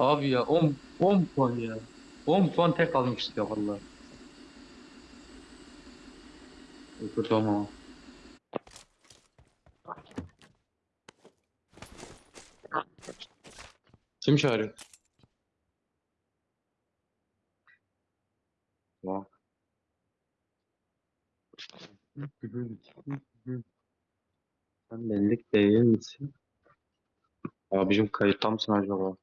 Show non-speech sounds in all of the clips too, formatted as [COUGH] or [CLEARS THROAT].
Abi ya 10 10 puan ya. 10 puan tek almıştık ya valla. Kötü ama. Kim çağırıyor? Vah. Sen bellik değil misin? Abicim kayıtta mısın acaba?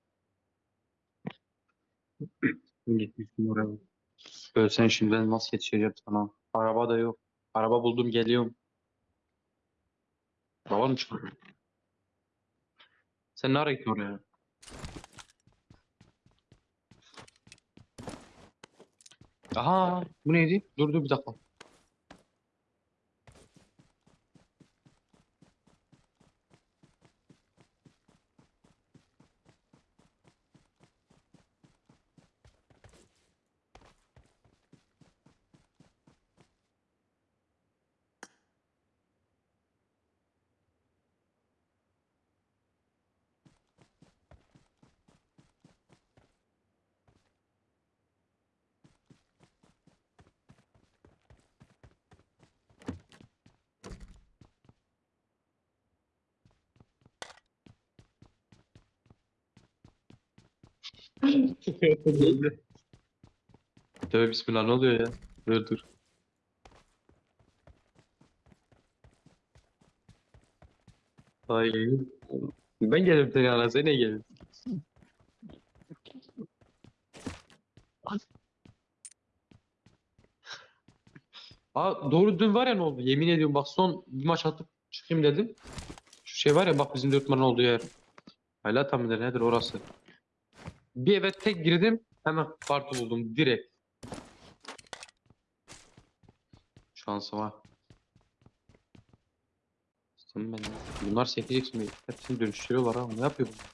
Gitmişsin oraya. Ölsen şimdi ben nasıl yetişeceğim sana? Araba da yok. Araba buldum geliyorum. Baba mı çıkıyor? Sen ne ara oraya? Aha bu neydi? Dur dur bir dakika. Tövbe bismillah ne oluyor ya? Dur dur. Hayır. Ben gelirim senin yanına. Sen ne gelin? Aa, doğru dün var ya ne oldu? Yemin ediyorum bak son bir maç atıp çıkayım dedim. Şu şey var ya bak bizim dört numara olduğu yer. Hala tam nedir orası. Bir eve tek girdim hemen kartı buldum direkt. Şansıma. Sen ben bunlar sekecek şimdi. Hepsini dönüştürüyorlar ha. Ne yapıyor bunlar?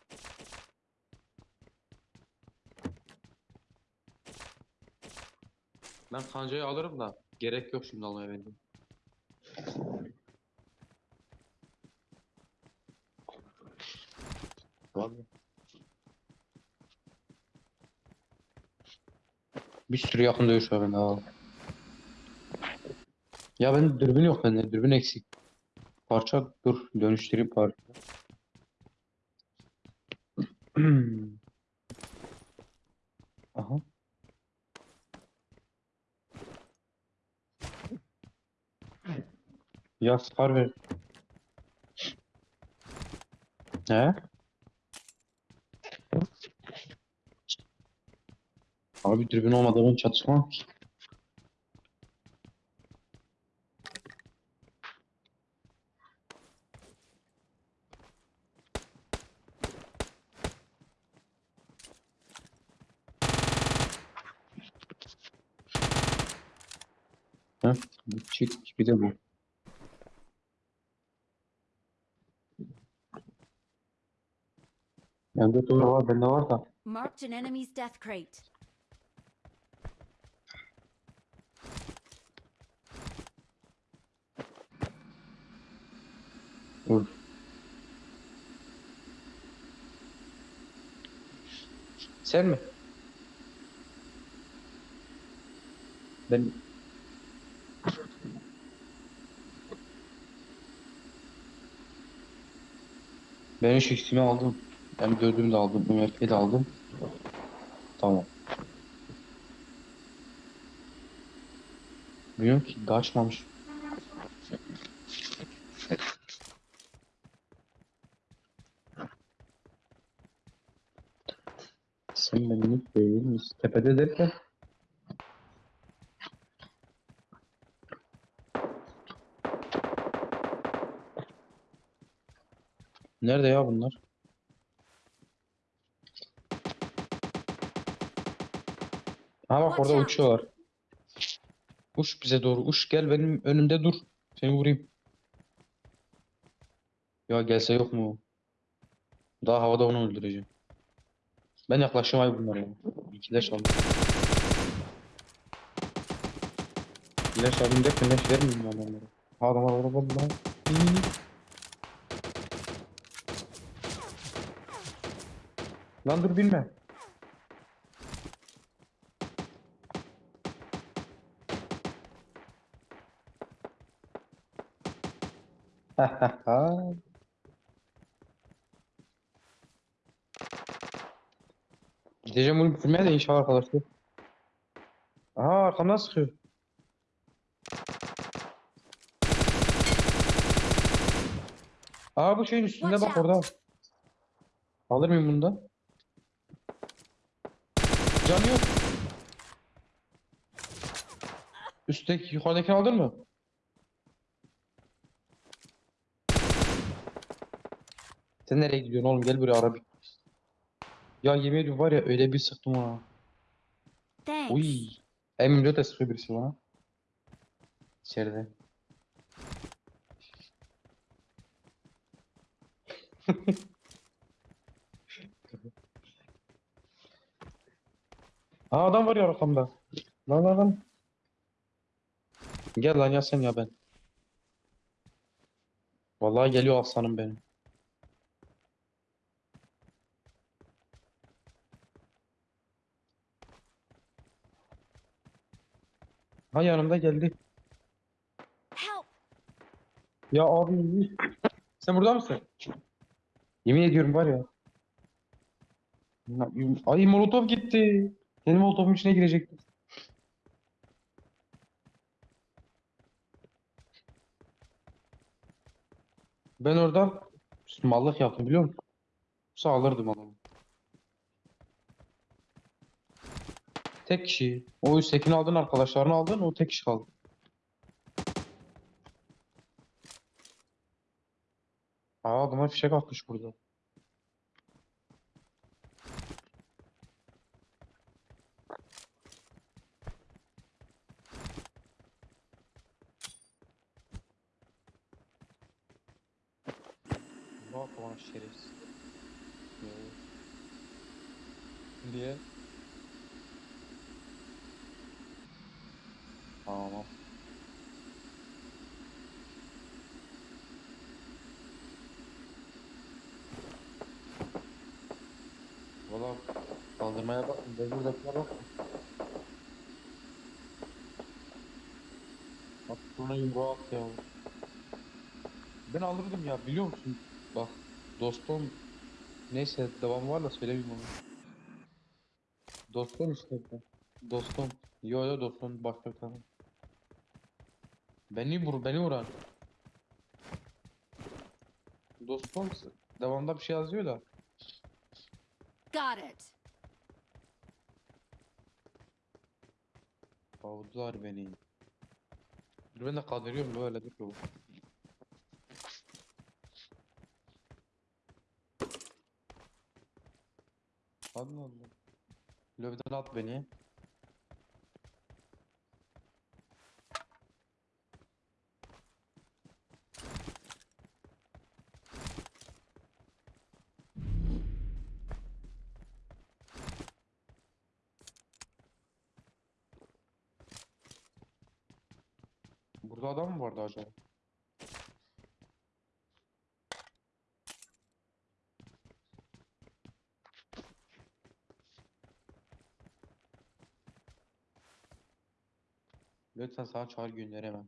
Ben kancayı alırım da gerek yok şimdi almaya benim. Vallahi. Bir sürü yakın dövüş var bende ha. Ya ben dürbün yok bende. Dürbün eksik. Parça dur dönüştüreyim parça. [CLEARS THROAT] Aha. Ya sıkar ver. He? Abi dürbün olmadan çatışmam ki. Heh, çift bir de bu. Bende doğru var, bende var da. Marked an enemy's death crate. Dur. Sen mi? Ben Ben şu ikisini aldım. Ben dördümü de aldım. UMP'yi de aldım. Tamam. Bilmiyorum ki daha açmamış. Sen benlik değil misin? Tepede derken Nerede ya bunlar? Ha bak orada uçuyorlar. Uç bize doğru. Uç gel benim önümde dur. Seni vurayım. Ya gelse yok mu? Daha havada onu öldüreceğim. Ben yaklaşım abi bunlara. İkileş aldım. İkileş aldım derken leş vermeyeyim ben onlara. Adam var araba lan. Lan dur bilme. Ha ha ha. Gideceğim bunu bitirmeye de inşallah arkadaşlar. Aha arkamdan sıkıyor. Aa bu şeyin üstünde bak orada. Alır mıyım bundan? Can yok. Üstteki yukarıdakini aldın mı? Sen nereye gidiyorsun oğlum? Gel buraya ara bir. Ya yemin ediyorum var ya öyle bir sıktım ha. Thanks. Uy. M24 de sıkıyor birisi bana. İçeride. [LAUGHS] Aa adam var ya arkamda. Lan lan lan. Gel lan ya sen ya ben. Vallahi geliyor aslanım benim. Ha yanımda geldi. Help! Ya abi. Sen burada mısın? Yemin ediyorum var ya. Ay molotof gitti. Benim molotofun içine girecekti. Ben orada mallık yaptım biliyor musun? Yoksa alırdım adamı. Tek kişi. O üsttekini aldın arkadaşlarını aldın o tek kişi kaldı. Aa adama fişek atmış burada. Bak bana şerefsiz. Diye. Tamam. Valla kaldırmaya bak. Buradakine bak. Bak buna yumruğa at ya. Ben alırdım ya biliyor musun? Bak dostum neyse devam var da söylemeyeyim onu. Dostum işte. Dostum. Yo yo dostum başka bir tane. Beni vur beni vuran. Dostum devamında bir şey yazıyor da. Got it. Kovdular beni. Dur ben de kaldırıyorum böyle dur bu. Allah Allah. Lobiden at beni. Burada adam mı vardı acaba? Lütfen sana çağrı gönderemem.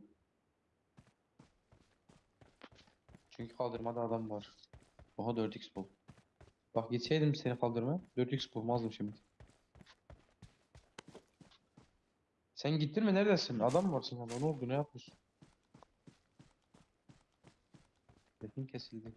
Çünkü kaldırmada adam var. Oha 4x bul. Bak gitseydim seni kaldırmaya 4x bulmazdım şimdi. Sen gittin mi neredesin? Adam mı varsın hala? Ne oldu? Ne yapıyorsun? Sesin kesildi.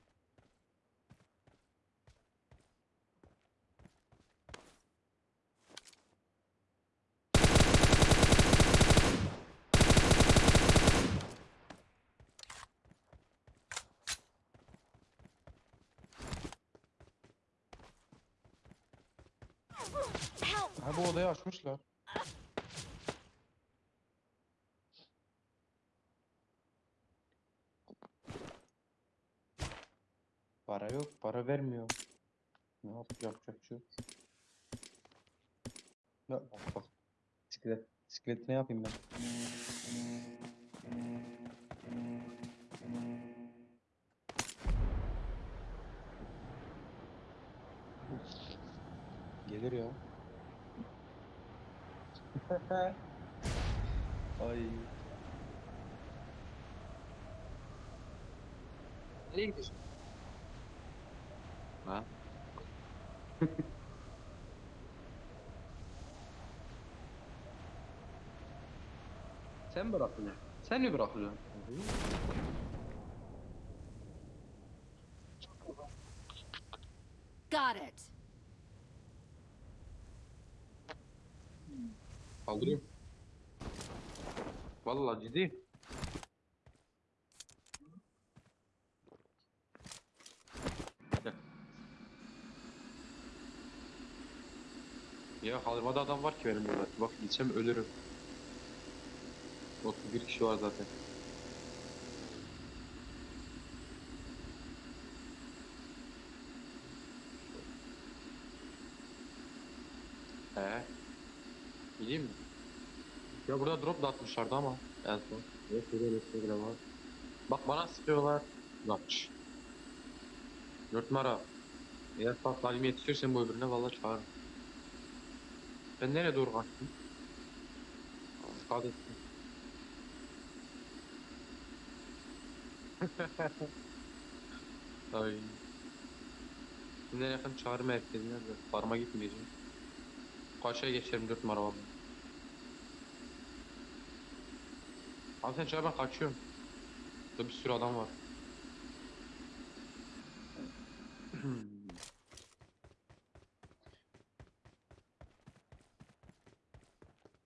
Odayı açmışlar. Para yok, para vermiyor. Ne yapacak, yapacak bir şey. Ya bak bak. Bisiklet ne yapayım ben? Gelir ya. Ay. Nereye gidiyorsun? Ha? Sen bırakıyorsun. Sen mi bırakıyorsun? Got it. Kaldırıyorum. Vallahi ciddi. Gel. Ya kaldırmada adam var ki benim burada. Bak gitsem ölürüm. 31 kişi var zaten. He. Gideyim mi? Ya burada drop da atmışlardı ama. En son. Yok böyle bir var. Bak bana sıkıyorlar. Kaç. Dört numara. Eğer bak talim yetişirsen bu öbürüne valla çağırırım. Ben nereye doğru kaçtım? Dikkat ettim. [LAUGHS] Ay. Şimdi yakın çağrı merkezine de farma gitmeyeceğim. Kaçaya geçerim 4 numara var. Abi sen ben kaçıyorum. Burada bir sürü adam var.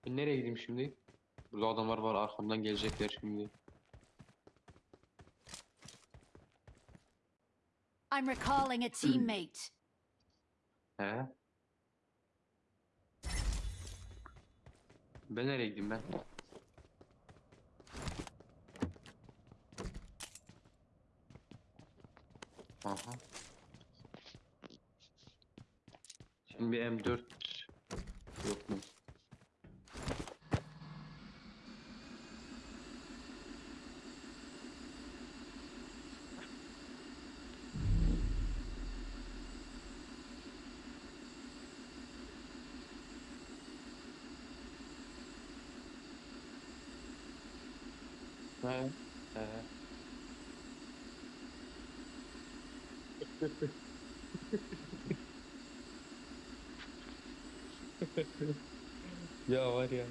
Ben [CLEARS THROAT] nereye gideyim şimdi? Burada adamlar var arkamdan gelecekler şimdi. I'm recalling a teammate. [CLEARS THROAT] He? Ben nereye gideyim ben? Aha. Şimdi bir M4 yok mu? He. He. Ya var ya.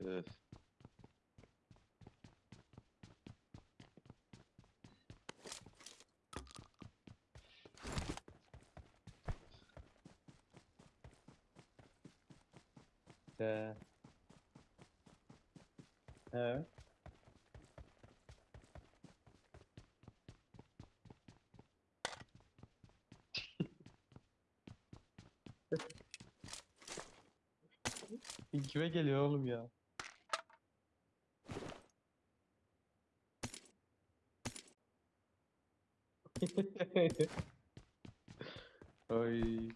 Evet. He. He. Kime geliyor oğlum ya? [LAUGHS] Ay.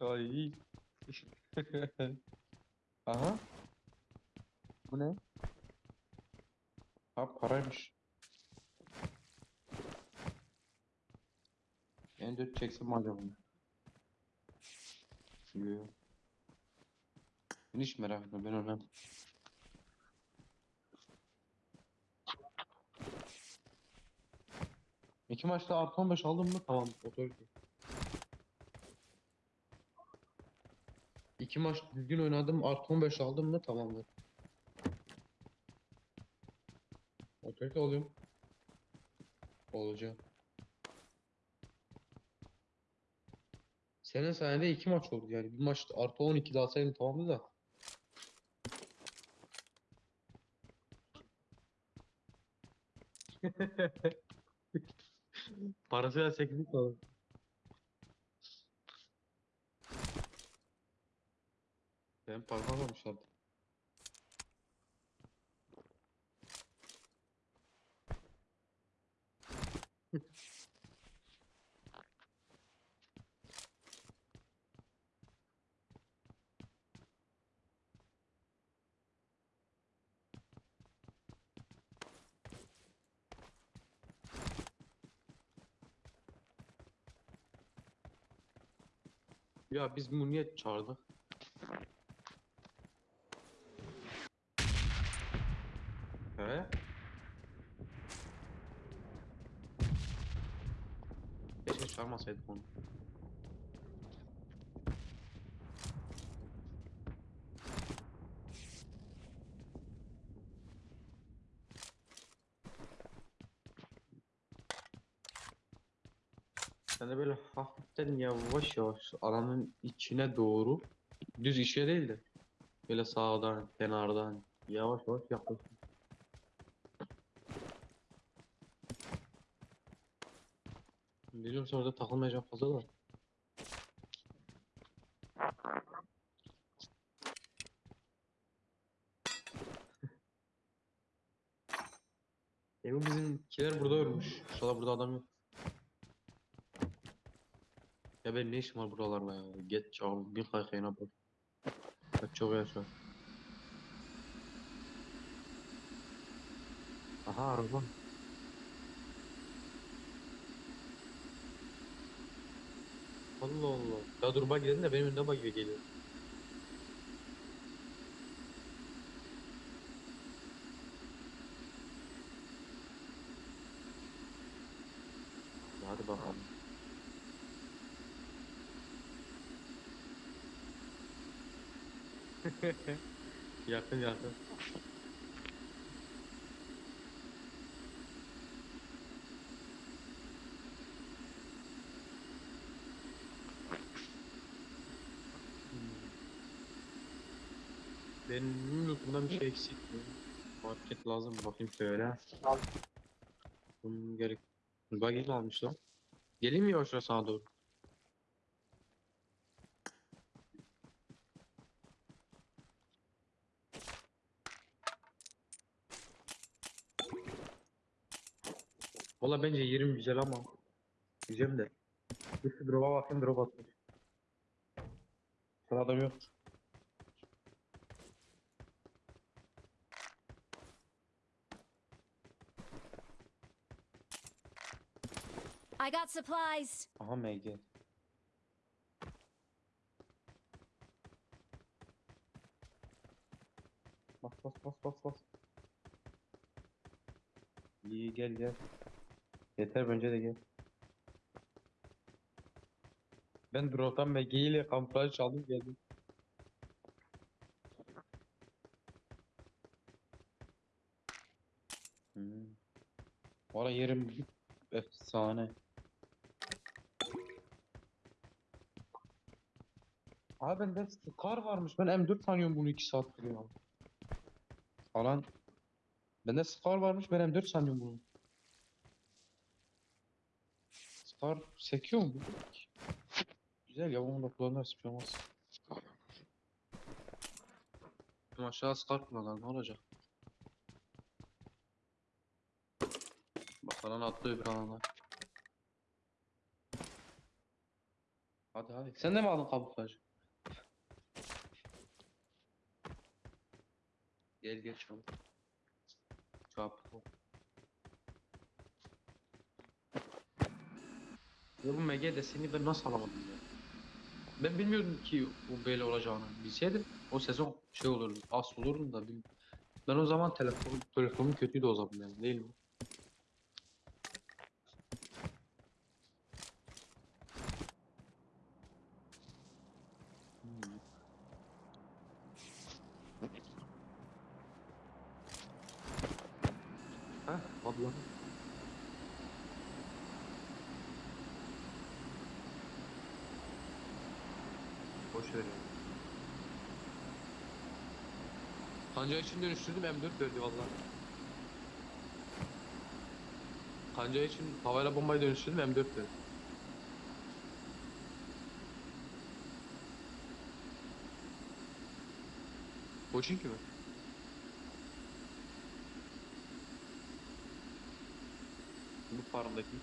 Ay. [LAUGHS] Aha. Bu ne? Ha paraymış. En dört çeksem mi acaba? Yok. Ben hiç merak etme ben önemli. İki maçta artı 15 aldım mı? Tamam. Otorite. İki maç düzgün oynadım. Artı 15 aldım mı? Tamamdır. Otorite oluyorum. Olacağım. Senin sayende iki maç oldu yani. Bir maç artı 12 daha sayın tamamdı da. [LAUGHS] Parasıyla 8'lik kaldı. Ben parmak almışlardı. Ya biz bunu niye çağırdık? He? Keşke çağırmasaydık onu. Sen de böyle hafiften yavaş yavaş alanın içine doğru düz işe değil de böyle sağdan kenardan yavaş yavaş yaklaşın. Biliyorum sonra da takılmayacağım fazla da. E bu bizimkiler burada ölmüş. İnşallah burada adam yok. Ya ben ne işim var buralarla ya? Geç abi bir kaykayına bak. Bak çok yaşa. Aha araba. Allah Allah. Ya dur bak gidelim de benim önüne bak gibi geliyor. Hadi bakalım. [LAUGHS] yakın yakın. Benim lootumdan bir şey eksik mi? Market lazım bakayım şöyle. Bunun gerek. Buggy almış lan. Geleyim mi yavaş sağa doğru? Valla bence yerim güzel ama. Güzel de. Şu drop'a bakayım drop atmış. Sana adam yok. I got supplies. Aha MG. Bas bas bas bas bas. İyi gel gel. Yeter bence de gel. Ben drop'tan MG ile kamuflaj çaldım geldim. Hmm. Valla yerim efsane. Abi bende Scar varmış. Ben M4 sanıyorum bunu 2 saattir ya. Falan. Bende Scar varmış. Ben M4 sanıyorum bunu. Scar sekiyor mu? Güzel ya onu da kullanırız bir şey olmaz. Ama aşağı Scar kullanalım ne olacak? Bak bana atlıyor bir alana. Hadi hadi. Sen de mi aldın kamuflaj? Gel gel çabuk. Çabuk. Ya bu MG deseni ben nasıl alamadım ya? Ben bilmiyordum ki bu böyle olacağını. Bilseydim o sezon şey olurdu, as olurdu da Ben o zaman telefon telefonum kötüydü o zaman yani değil mi? Hmm. Heh, abla. Boş ver ya. Kanca için dönüştürdüm M4 verdi valla. Kanca için havayla bombayı dönüştürdüm M4 verdi. Koçinki mi? Bu farmdaki.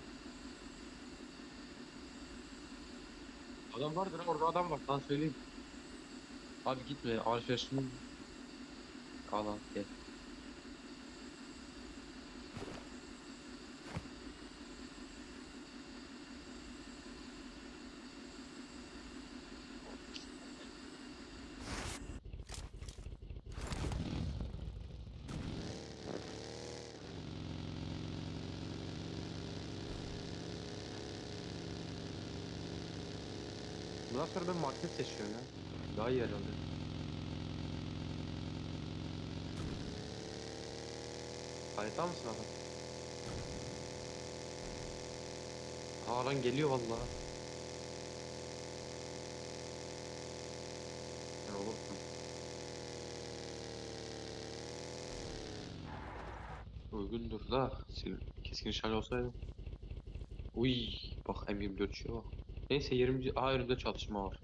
Adam vardır orada adam var sana söyleyeyim. Abi gitme alışverişini Al al gel. Bundan sonra ben market seçiyorum ya. Daha iyi yer. Harita mısın adam? Aa lan geliyor vallahi. Ne olursun. Uygundur da keskin nişancı olsaydı. Uy bak M24 şey bak. Neyse 20. Aha önümde çatışma var.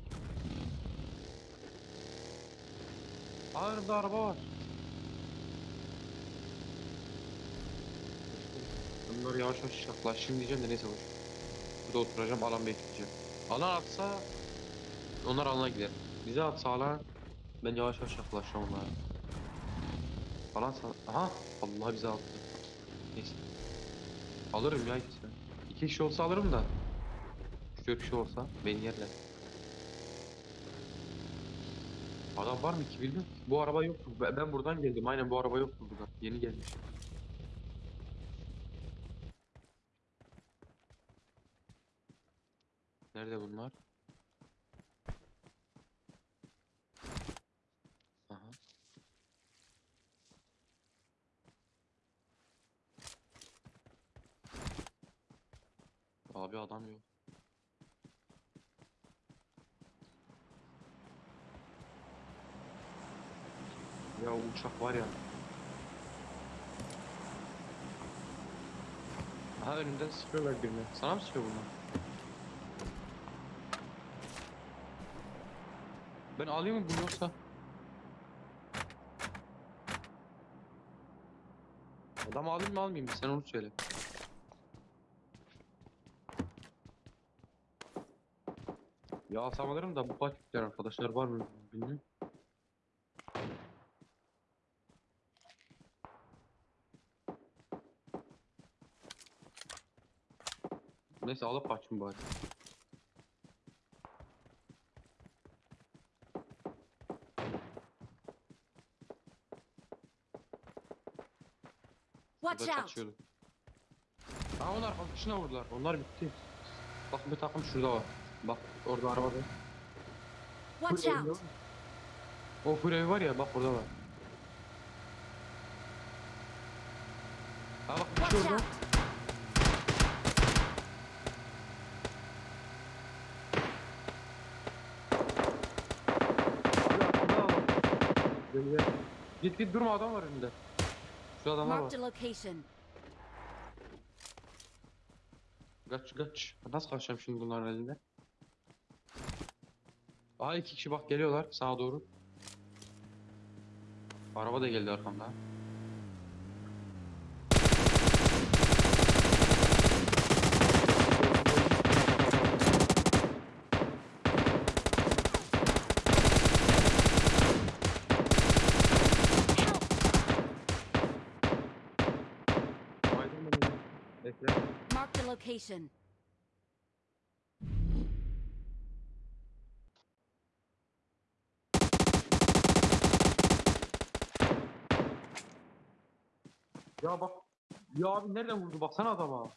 Aa önümde araba var. Bunları yavaş yavaş yaklaşayım diyeceğim de neyse boş. Burada oturacağım alan bekleyeceğim. Alan atsa onlar alana gider. Bize atsa alan ben yavaş yavaş yaklaşacağım onlara. Alan sa- Aha Allah bize attı. Neyse. Alırım ya ikisini. İki kişi olsa alırım da. Üç dört kişi olsa beni yerler. Adam var mı ki bilmiyorum. Bu araba yoktu. Ben buradan geldim. Aynen bu araba yoktu burada. Yeni gelmiş. Nerede bunlar? Aha. Abi adam yok. Ya uçak var ya. Aha önümden sıkıyorlar birini. Sana mı sıkıyor bunlar? Ben alayım mı bunu yoksa? Adam alayım mı almayayım mı? Sen onu söyle. Ya alsam alırım da bu paketler arkadaşlar var mı bilmiyorum. Neyse alıp açayım bari. Watch out! Aa onlar arkadaşına vurdular. Onlar bitti. Bak bir takım şurada var. Bak orada arabada. Watch Full ev out! var. O full var ya bak orada var. Ha bak kişi Watch orada. var. Gel. Git git durma adam var önünde. Şu adamlar var. Kaç kaç. Nasıl kaçacağım şimdi bunların elinde? Aha iki kişi bak geliyorlar sağa doğru. Araba da geldi arkamdan. Baydım beni. Bekle. Marked a location. Ya bak. Ya abi nereden vurdu baksana adama.